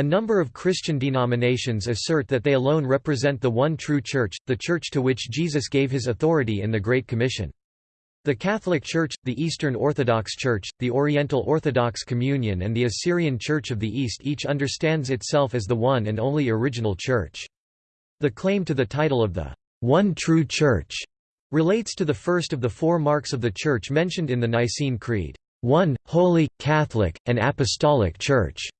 A number of Christian denominations assert that they alone represent the one true Church, the Church to which Jesus gave his authority in the Great Commission. The Catholic Church, the Eastern Orthodox Church, the Oriental Orthodox Communion and the Assyrian Church of the East each understands itself as the one and only original Church. The claim to the title of the one true Church relates to the first of the four marks of the Church mentioned in the Nicene Creed, one, holy, Catholic, and Apostolic Church.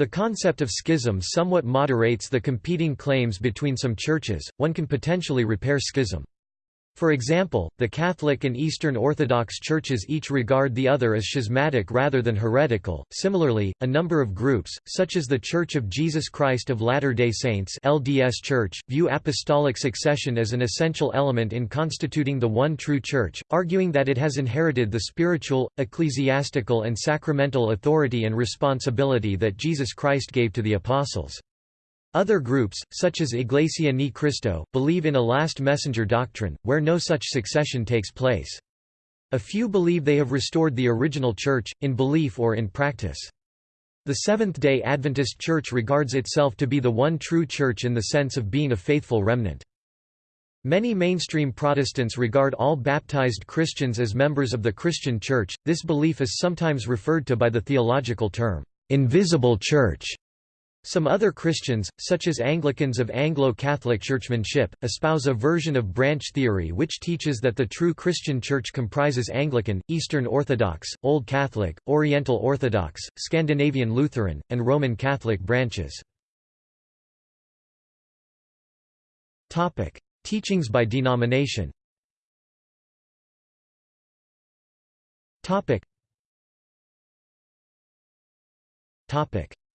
The concept of schism somewhat moderates the competing claims between some churches, one can potentially repair schism. For example, the Catholic and Eastern Orthodox churches each regard the other as schismatic rather than heretical. Similarly, a number of groups, such as the Church of Jesus Christ of Latter-day Saints (LDS Church), view apostolic succession as an essential element in constituting the one true church, arguing that it has inherited the spiritual, ecclesiastical and sacramental authority and responsibility that Jesus Christ gave to the apostles. Other groups, such as Iglesia Ni Cristo, believe in a last messenger doctrine, where no such succession takes place. A few believe they have restored the original church, in belief or in practice. The Seventh-day Adventist Church regards itself to be the one true church in the sense of being a faithful remnant. Many mainstream Protestants regard all baptized Christians as members of the Christian Church. This belief is sometimes referred to by the theological term, invisible church. Some other Christians, such as Anglicans of Anglo-Catholic churchmanship, espouse a version of branch theory which teaches that the true Christian Church comprises Anglican, Eastern Orthodox, Old Catholic, Oriental Orthodox, Scandinavian Lutheran, and Roman Catholic branches. Teachings by denomination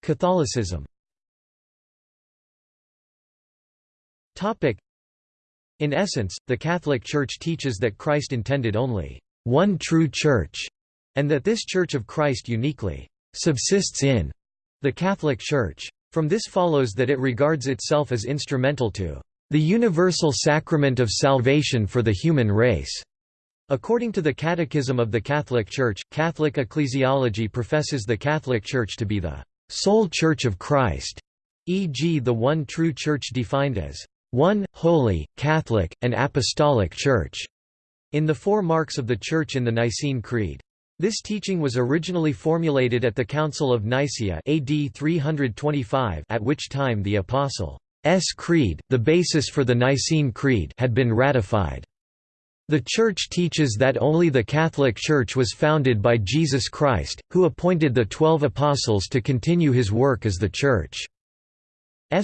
Catholicism In essence, the Catholic Church teaches that Christ intended only one true Church, and that this Church of Christ uniquely subsists in the Catholic Church. From this follows that it regards itself as instrumental to the universal sacrament of salvation for the human race. According to the Catechism of the Catholic Church, Catholic ecclesiology professes the Catholic Church to be the sole Church of Christ, e.g. the one true Church defined as one, holy, Catholic, and Apostolic Church, in the four marks of the Church in the Nicene Creed. This teaching was originally formulated at the Council of Nicaea AD 325 at which time the Apostles' Creed, the basis for the Nicene Creed had been ratified. The Church teaches that only the Catholic Church was founded by Jesus Christ, who appointed the Twelve Apostles to continue his work as the Church's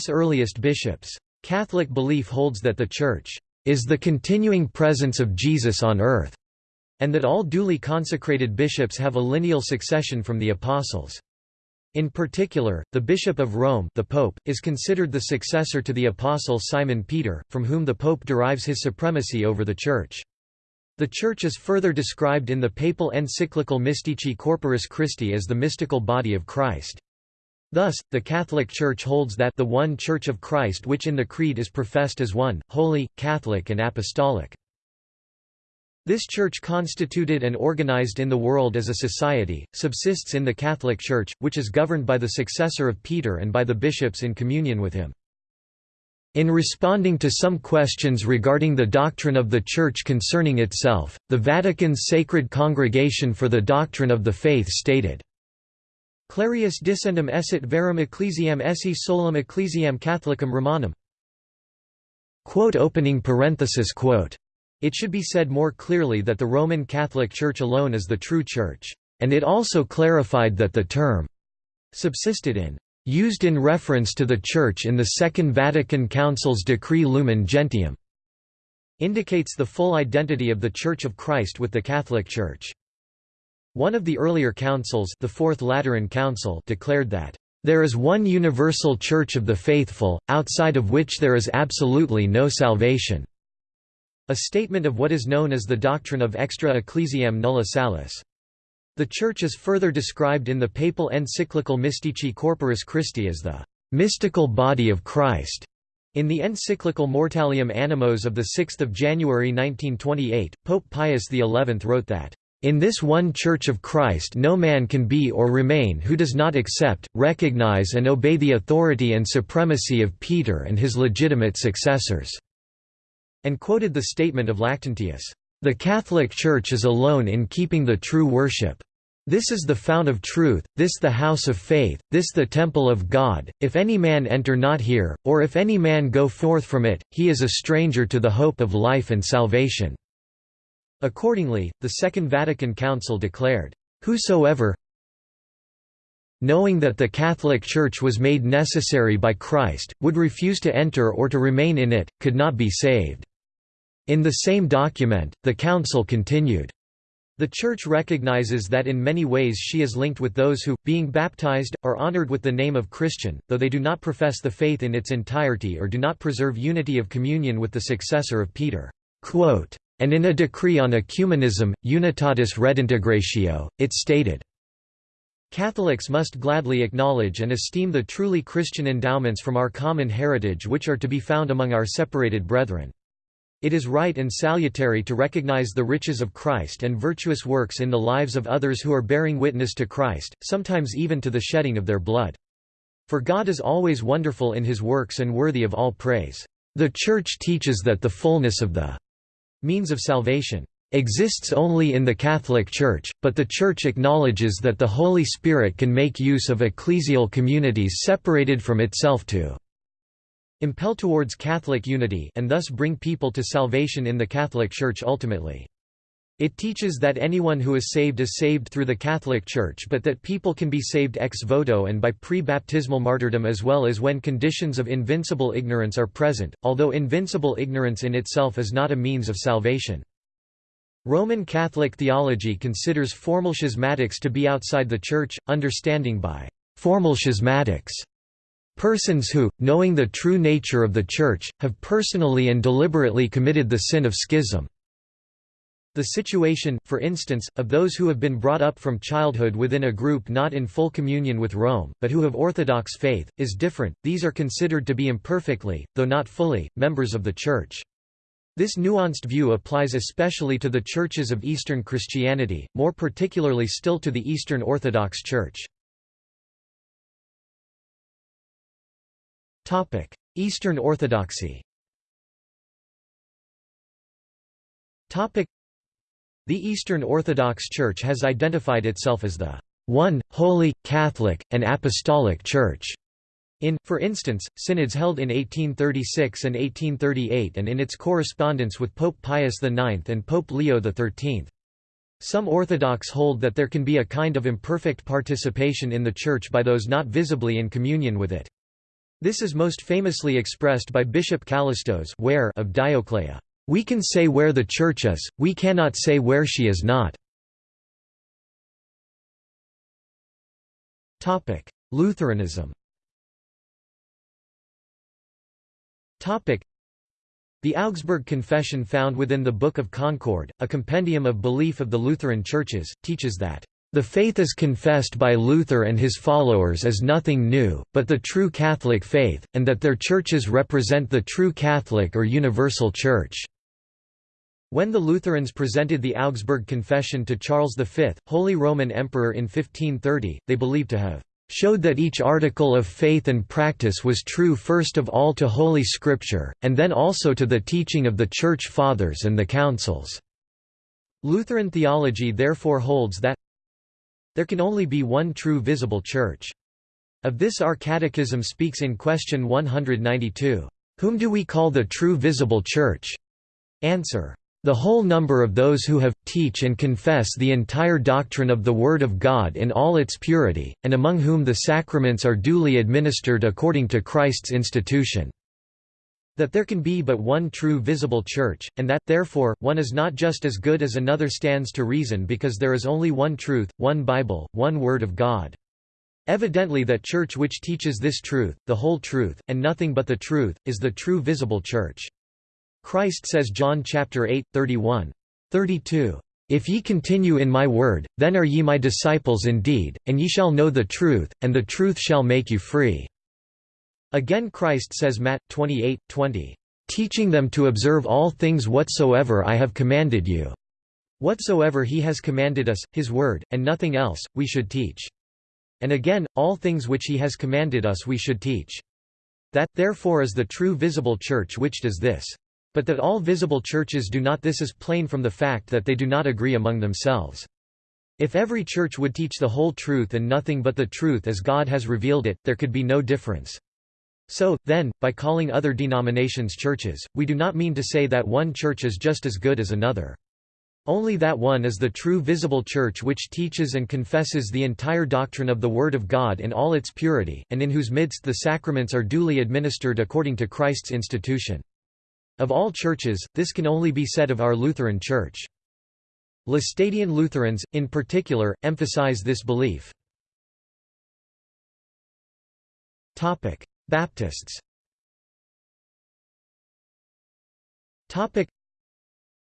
earliest bishops. Catholic belief holds that the Church is the continuing presence of Jesus on earth, and that all duly consecrated bishops have a lineal succession from the apostles. In particular, the Bishop of Rome the Pope, is considered the successor to the apostle Simon Peter, from whom the Pope derives his supremacy over the Church. The Church is further described in the papal encyclical Mystici Corporis Christi as the mystical body of Christ. Thus, the Catholic Church holds that the one Church of Christ which in the Creed is professed as one, holy, Catholic and apostolic. This church constituted and organized in the world as a society, subsists in the Catholic Church, which is governed by the successor of Peter and by the bishops in communion with him. In responding to some questions regarding the doctrine of the Church concerning itself, the Vatican's Sacred Congregation for the Doctrine of the Faith stated, Clarius dissendum esset verum ecclesiam esse solum ecclesiam catholicum romanum. Quote opening parenthesis quote. It should be said more clearly that the Roman Catholic Church alone is the true Church, and it also clarified that the term subsisted in used in reference to the Church in the Second Vatican Council's Decree Lumen Gentium indicates the full identity of the Church of Christ with the Catholic Church. One of the earlier councils the Fourth Lateran Council declared that, "...there is one universal Church of the faithful, outside of which there is absolutely no salvation." A statement of what is known as the doctrine of extra ecclesiam nulla salus. The Church is further described in the papal encyclical Mystici Corporis Christi as the mystical body of Christ. In the encyclical Mortalium Animos of 6 January 1928, Pope Pius XI wrote that In this one Church of Christ no man can be or remain who does not accept, recognize and obey the authority and supremacy of Peter and his legitimate successors." and quoted the statement of Lactantius, "...the Catholic Church is alone in keeping the true worship. This is the fount of truth, this the house of faith, this the temple of God, if any man enter not here, or if any man go forth from it, he is a stranger to the hope of life and salvation." Accordingly, the Second Vatican Council declared, "...whosoever knowing that the Catholic Church was made necessary by Christ, would refuse to enter or to remain in it, could not be saved." In the same document, the Council continued, the Church recognizes that in many ways she is linked with those who, being baptized, are honored with the name of Christian, though they do not profess the faith in its entirety or do not preserve unity of communion with the successor of Peter. Quote, and in a decree on ecumenism, Unitatis Redintegratio, it stated, Catholics must gladly acknowledge and esteem the truly Christian endowments from our common heritage which are to be found among our separated brethren. It is right and salutary to recognize the riches of Christ and virtuous works in the lives of others who are bearing witness to Christ, sometimes even to the shedding of their blood. For God is always wonderful in his works and worthy of all praise. The Church teaches that the fullness of the means of salvation exists only in the Catholic Church, but the Church acknowledges that the Holy Spirit can make use of ecclesial communities separated from itself to impel towards Catholic unity and thus bring people to salvation in the Catholic Church ultimately. It teaches that anyone who is saved is saved through the Catholic Church but that people can be saved ex voto and by pre-baptismal martyrdom as well as when conditions of invincible ignorance are present, although invincible ignorance in itself is not a means of salvation. Roman Catholic theology considers formal schismatics to be outside the Church, understanding by formal schismatics persons who, knowing the true nature of the Church, have personally and deliberately committed the sin of schism. The situation, for instance, of those who have been brought up from childhood within a group not in full communion with Rome, but who have Orthodox faith, is different, these are considered to be imperfectly, though not fully, members of the Church. This nuanced view applies especially to the churches of Eastern Christianity, more particularly still to the Eastern Orthodox Church. Eastern Orthodoxy the Eastern Orthodox Church has identified itself as the one, holy, Catholic, and Apostolic Church. In, for instance, synods held in 1836 and 1838 and in its correspondence with Pope Pius IX and Pope Leo XIII. Some Orthodox hold that there can be a kind of imperfect participation in the Church by those not visibly in communion with it. This is most famously expressed by Bishop Kallistos where of Dioclea. We can say where the Church is, we cannot say where she is not. Lutheranism the Augsburg Confession found within the Book of Concord, a compendium of belief of the Lutheran churches, teaches that the faith is confessed by Luther and his followers as nothing new, but the true Catholic faith, and that their churches represent the true Catholic or universal Church. When the Lutherans presented the Augsburg Confession to Charles V, Holy Roman Emperor in 1530, they believed to have showed that each article of faith and practice was true first of all to Holy Scripture, and then also to the teaching of the Church Fathers and the Councils." Lutheran theology therefore holds that there can only be one true visible Church. Of this our Catechism speaks in question 192. Whom do we call the true visible Church? Answer. The whole number of those who have, teach and confess the entire doctrine of the Word of God in all its purity, and among whom the sacraments are duly administered according to Christ's institution. That there can be but one true visible church, and that, therefore, one is not just as good as another stands to reason because there is only one truth, one Bible, one Word of God. Evidently that church which teaches this truth, the whole truth, and nothing but the truth, is the true visible church. Christ says John chapter 8, 31. 32. If ye continue in my word, then are ye my disciples indeed, and ye shall know the truth, and the truth shall make you free." Again Christ says Matt. 28, 20. Teaching them to observe all things whatsoever I have commanded you. Whatsoever he has commanded us, his word, and nothing else, we should teach. And again, all things which he has commanded us we should teach. That, therefore is the true visible church which does this. But that all visible churches do not this is plain from the fact that they do not agree among themselves. If every church would teach the whole truth and nothing but the truth as God has revealed it, there could be no difference. So, then, by calling other denominations churches, we do not mean to say that one church is just as good as another. Only that one is the true visible church which teaches and confesses the entire doctrine of the Word of God in all its purity, and in whose midst the sacraments are duly administered according to Christ's institution. Of all churches, this can only be said of our Lutheran Church. Laestadian Lutherans, in particular, emphasize this belief. Baptists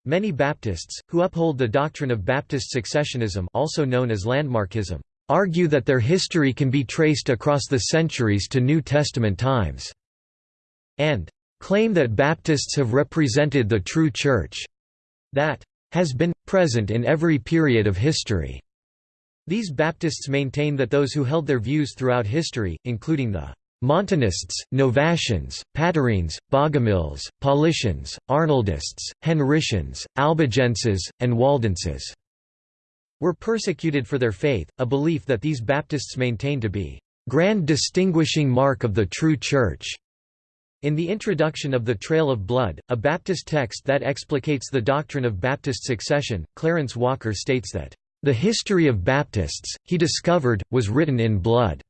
Many Baptists, who uphold the doctrine of Baptist successionism also known as landmarkism, argue that their history can be traced across the centuries to New Testament times, and claim that Baptists have represented the true Church that has been, present in every period of history. These Baptists maintain that those who held their views throughout history, including the Montanists, Novatians, Patarines, Bogomils, Paulicians, Arnoldists, Henricians, Albigenses, and Waldenses were persecuted for their faith, a belief that these Baptists maintain to be grand distinguishing mark of the true Church. In the introduction of The Trail of Blood, a Baptist text that explicates the doctrine of Baptist succession, Clarence Walker states that, "...the history of Baptists, he discovered, was written in blood."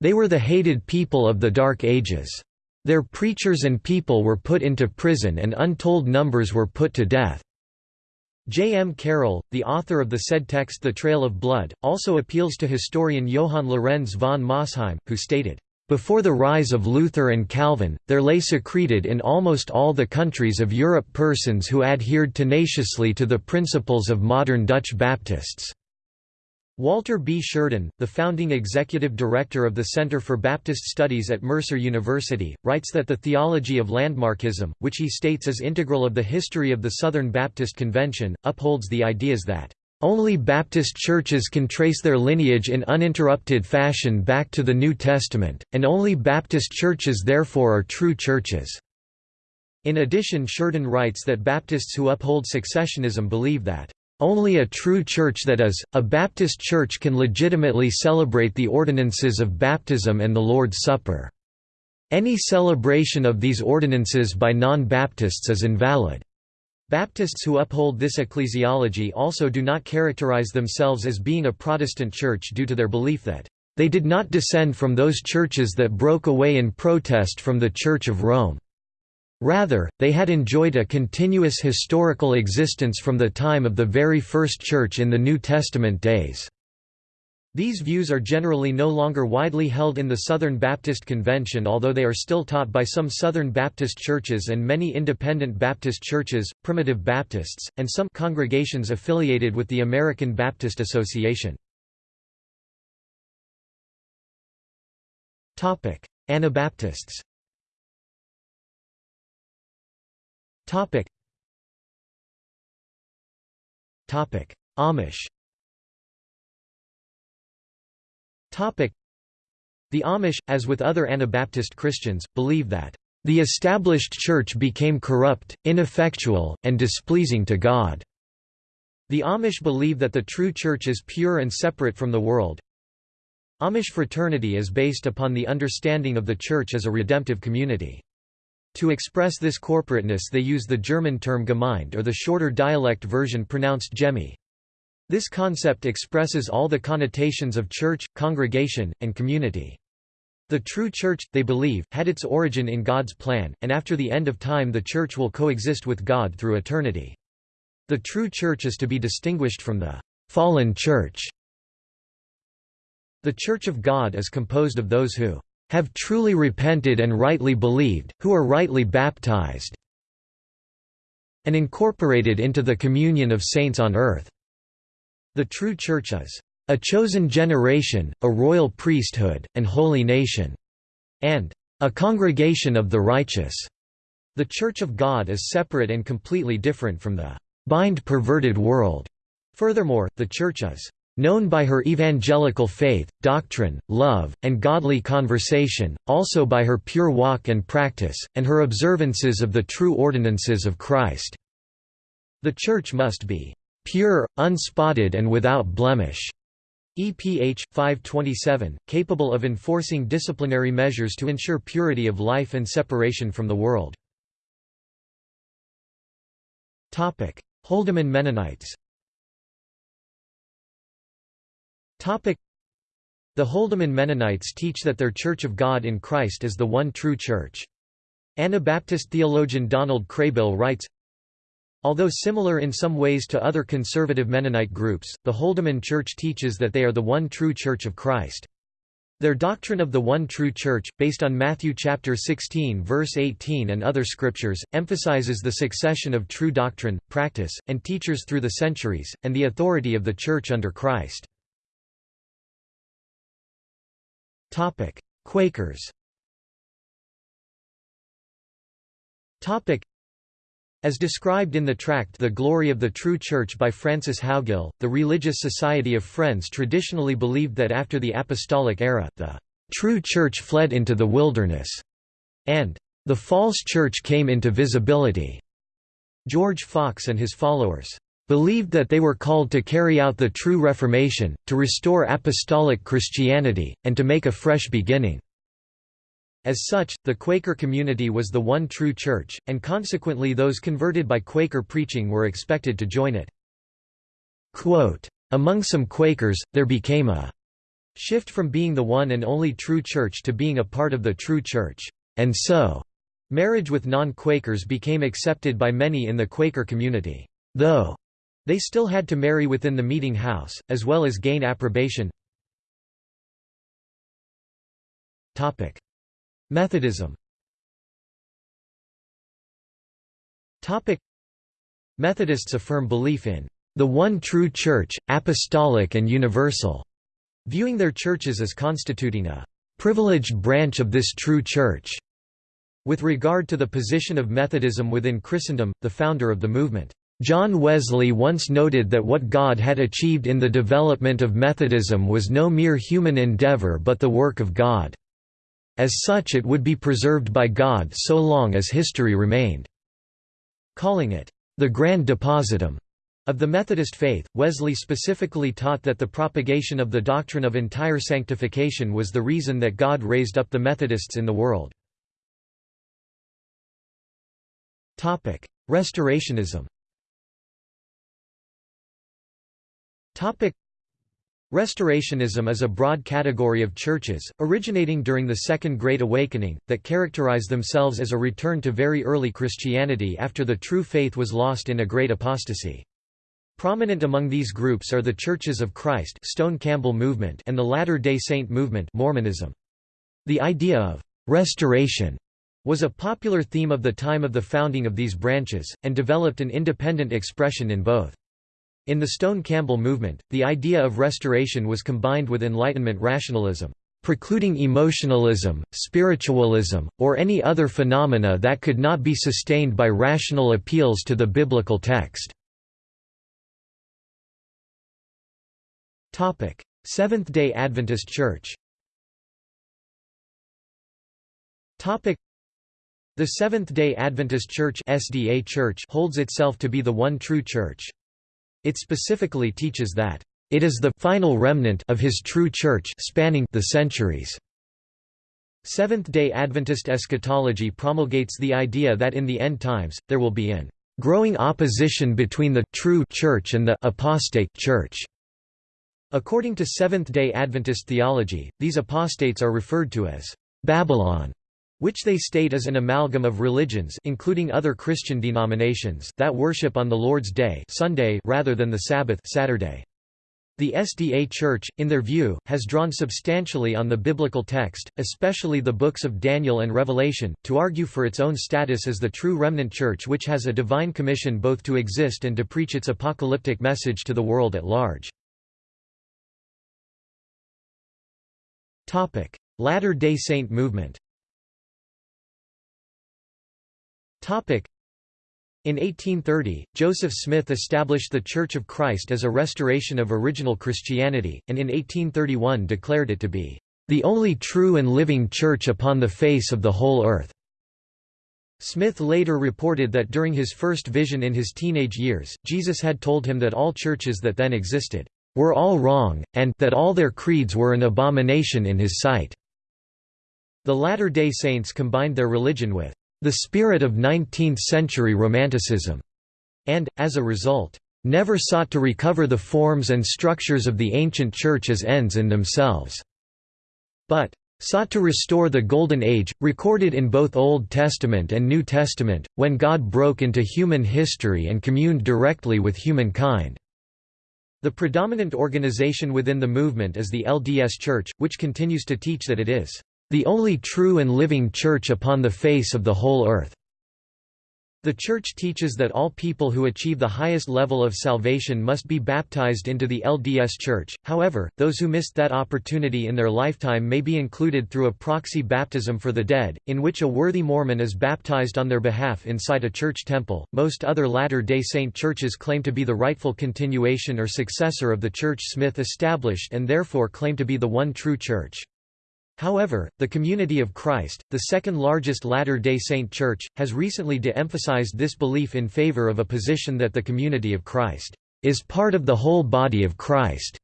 They were the hated people of the Dark Ages. Their preachers and people were put into prison and untold numbers were put to death. J. M. Carroll, the author of the said text The Trail of Blood, also appeals to historian Johann Lorenz von Mosheim, who stated, "...before the rise of Luther and Calvin, there lay secreted in almost all the countries of Europe persons who adhered tenaciously to the principles of modern Dutch Baptists." Walter B. Shurden, the founding executive director of the Center for Baptist Studies at Mercer University, writes that the theology of landmarkism, which he states is integral of the history of the Southern Baptist Convention, upholds the ideas that only Baptist churches can trace their lineage in uninterrupted fashion back to the New Testament, and only Baptist churches therefore are true churches. In addition Shurden writes that Baptists who uphold successionism believe that only a true church that is, a Baptist church can legitimately celebrate the ordinances of baptism and the Lord's Supper. Any celebration of these ordinances by non-Baptists is invalid. Baptists who uphold this ecclesiology also do not characterize themselves as being a Protestant church due to their belief that, "...they did not descend from those churches that broke away in protest from the Church of Rome." Rather, they had enjoyed a continuous historical existence from the time of the very first church in the New Testament days. These views are generally no longer widely held in the Southern Baptist Convention although they are still taught by some Southern Baptist churches and many independent Baptist churches, Primitive Baptists, and some congregations affiliated with the American Baptist Association. Anabaptists. Amish The Amish, as with other Anabaptist Christians, believe that the established church became corrupt, ineffectual, and displeasing to God. The Amish believe that the true church is pure and separate from the world. Amish fraternity is based upon the understanding of the church as a redemptive community. To express this corporateness they use the German term Gemeinde or the shorter dialect version pronounced Gemi. This concept expresses all the connotations of church, congregation, and community. The true church, they believe, had its origin in God's plan, and after the end of time the church will coexist with God through eternity. The true church is to be distinguished from the fallen church. The Church of God is composed of those who have truly repented and rightly believed, who are rightly baptized and incorporated into the communion of saints on earth." The true Church is, "...a chosen generation, a royal priesthood, and holy nation," and "...a congregation of the righteous." The Church of God is separate and completely different from the bind perverted world. Furthermore, the Church is known by her evangelical faith, doctrine, love, and godly conversation, also by her pure walk and practice, and her observances of the true ordinances of Christ." The Church must be "...pure, unspotted and without blemish." EPH 527, capable of enforcing disciplinary measures to ensure purity of life and separation from the world. Topic: Holdeman Mennonites Topic: The Holdeman Mennonites teach that their Church of God in Christ is the one true Church. Anabaptist theologian Donald Kraybill writes, Although similar in some ways to other conservative Mennonite groups, the Holdeman Church teaches that they are the one true Church of Christ. Their doctrine of the one true church, based on Matthew chapter 16 verse 18 and other scriptures, emphasizes the succession of true doctrine, practice, and teachers through the centuries, and the authority of the church under Christ. Quakers as described in the tract The Glory of the True Church by Francis Howgill, the Religious Society of Friends traditionally believed that after the Apostolic era, the "...true Church fled into the wilderness", and "...the false Church came into visibility." George Fox and his followers believed that they were called to carry out the true Reformation, to restore apostolic Christianity, and to make a fresh beginning. As such, the Quaker community was the one true church, and consequently those converted by Quaker preaching were expected to join it. Quote, Among some Quakers, there became a shift from being the one and only true church to being a part of the true church, and so marriage with non-Quakers became accepted by many in the Quaker community, though they still had to marry within the meeting house, as well as gain approbation. Methodism Methodists affirm belief in the one true Church, apostolic and universal, viewing their churches as constituting a privileged branch of this true Church. With regard to the position of Methodism within Christendom, the founder of the movement, John Wesley once noted that what God had achieved in the development of Methodism was no mere human endeavor but the work of God. As such it would be preserved by God so long as history remained. Calling it, the grand depositum of the Methodist faith, Wesley specifically taught that the propagation of the doctrine of entire sanctification was the reason that God raised up the Methodists in the world. Restorationism Restorationism is a broad category of churches, originating during the Second Great Awakening, that characterize themselves as a return to very early Christianity after the true faith was lost in a great apostasy. Prominent among these groups are the Churches of Christ Stone Campbell movement and the Latter-day Saint movement Mormonism. The idea of «restoration» was a popular theme of the time of the founding of these branches, and developed an independent expression in both. In the Stone-Campbell movement, the idea of restoration was combined with Enlightenment rationalism, precluding emotionalism, spiritualism, or any other phenomena that could not be sustained by rational appeals to the biblical text. Seventh-day Adventist Church the Seventh-day Adventist Church, SDA Church holds itself to be the one true church. It specifically teaches that it is the final remnant of his true church spanning the centuries. Seventh-day Adventist eschatology promulgates the idea that in the end times, there will be an growing opposition between the true church and the apostate church. According to Seventh-day Adventist theology, these apostates are referred to as Babylon, which they state is an amalgam of religions including other Christian denominations that worship on the Lord's Day Sunday rather than the Sabbath Saturday. The SDA Church, in their view, has drawn substantially on the biblical text, especially the books of Daniel and Revelation, to argue for its own status as the true remnant church which has a divine commission both to exist and to preach its apocalyptic message to the world at large. Latter-day Saint movement In 1830, Joseph Smith established the Church of Christ as a restoration of original Christianity, and in 1831 declared it to be, "...the only true and living church upon the face of the whole earth." Smith later reported that during his first vision in his teenage years, Jesus had told him that all churches that then existed were all wrong, and that all their creeds were an abomination in his sight. The Latter-day Saints combined their religion with the spirit of 19th-century Romanticism, and, as a result, never sought to recover the forms and structures of the ancient Church as ends in themselves, but sought to restore the Golden Age, recorded in both Old Testament and New Testament, when God broke into human history and communed directly with humankind. The predominant organization within the movement is the LDS Church, which continues to teach that it is the only true and living church upon the face of the whole earth. The Church teaches that all people who achieve the highest level of salvation must be baptized into the LDS Church, however, those who missed that opportunity in their lifetime may be included through a proxy baptism for the dead, in which a worthy Mormon is baptized on their behalf inside a church temple. Most other Latter day Saint churches claim to be the rightful continuation or successor of the Church Smith established and therefore claim to be the one true Church. However, the Community of Christ, the second largest Latter-day Saint church, has recently de-emphasized this belief in favor of a position that the Community of Christ is part of the whole body of Christ.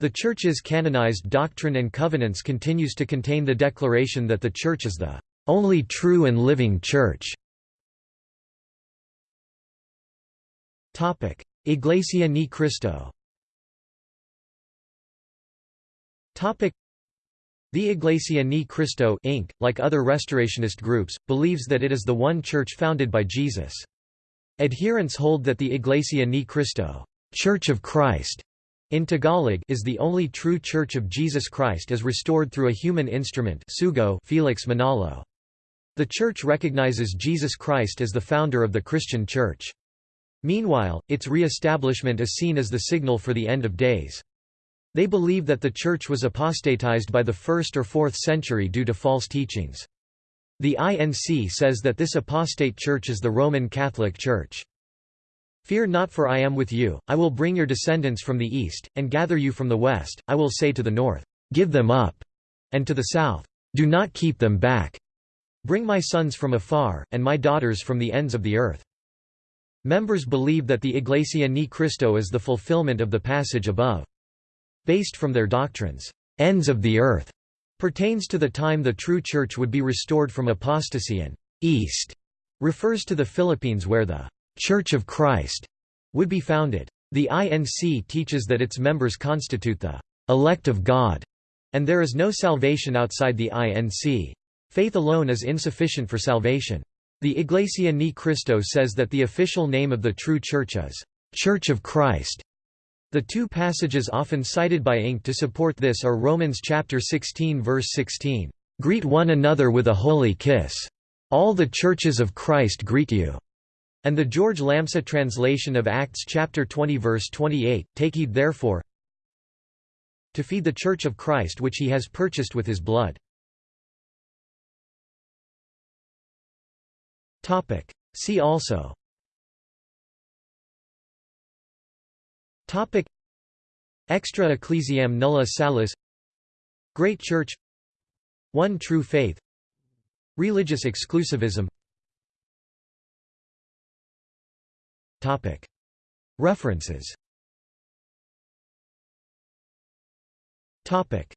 The Church's canonized Doctrine and Covenants continues to contain the declaration that the Church is the only true and living Church. Iglesia Ni Cristo the Iglesia Ni Cristo Inc., like other restorationist groups, believes that it is the one church founded by Jesus. Adherents hold that the Iglesia Ni Cristo Church of Christ in Tagalog is the only true Church of Jesus Christ as restored through a human instrument Sugo Felix Manalo. The Church recognizes Jesus Christ as the founder of the Christian Church. Meanwhile, its re-establishment is seen as the signal for the end of days. They believe that the Church was apostatized by the 1st or 4th century due to false teachings. The INC says that this apostate church is the Roman Catholic Church. Fear not for I am with you, I will bring your descendants from the east, and gather you from the west, I will say to the north, Give them up, and to the south, Do not keep them back. Bring my sons from afar, and my daughters from the ends of the earth. Members believe that the Iglesia Ni Cristo is the fulfillment of the passage above based from their doctrines, ends of the earth, pertains to the time the true church would be restored from apostasy and east refers to the Philippines where the Church of Christ would be founded. The INC teaches that its members constitute the elect of God, and there is no salvation outside the INC. Faith alone is insufficient for salvation. The Iglesia Ni Cristo says that the official name of the true church is Church of Christ, the two passages often cited by Inc. to support this are Romans chapter 16 verse 16, "...greet one another with a holy kiss. All the churches of Christ greet you." And the George Lamsa translation of Acts chapter 20 verse 28, Take heed therefore to feed the church of Christ which he has purchased with his blood. See also Topic. Extra Ecclesiam Nulla Salus Great Church. One True Faith. Religious exclusivism. Topic. References. Topic